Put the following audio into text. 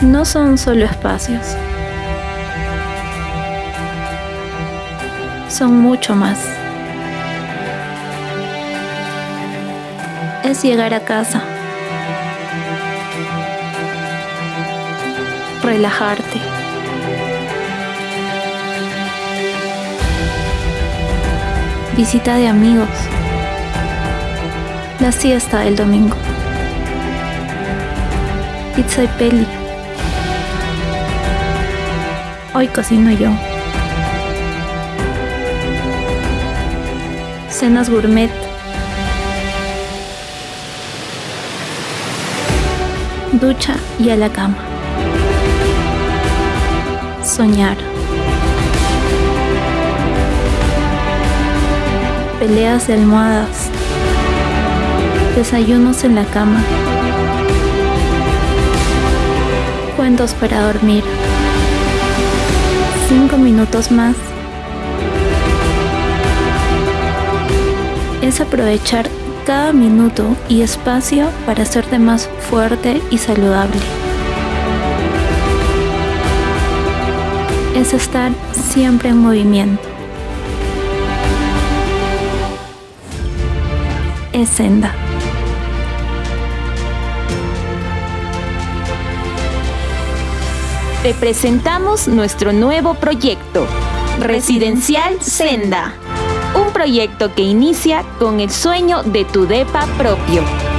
no son solo espacios. Son mucho más. Es llegar a casa. Relajarte. Visita de amigos. La siesta del domingo. Pizza y peli. Hoy cocino yo. Cenas gourmet. Ducha y a la cama. Soñar. Peleas de almohadas. Desayunos en la cama. Cuentos para dormir. Cinco minutos más. Es aprovechar cada minuto y espacio para hacerte más fuerte y saludable. Es estar siempre en movimiento. Es senda. Te presentamos nuestro nuevo proyecto, Residencial Senda. Un proyecto que inicia con el sueño de tu DEPA propio.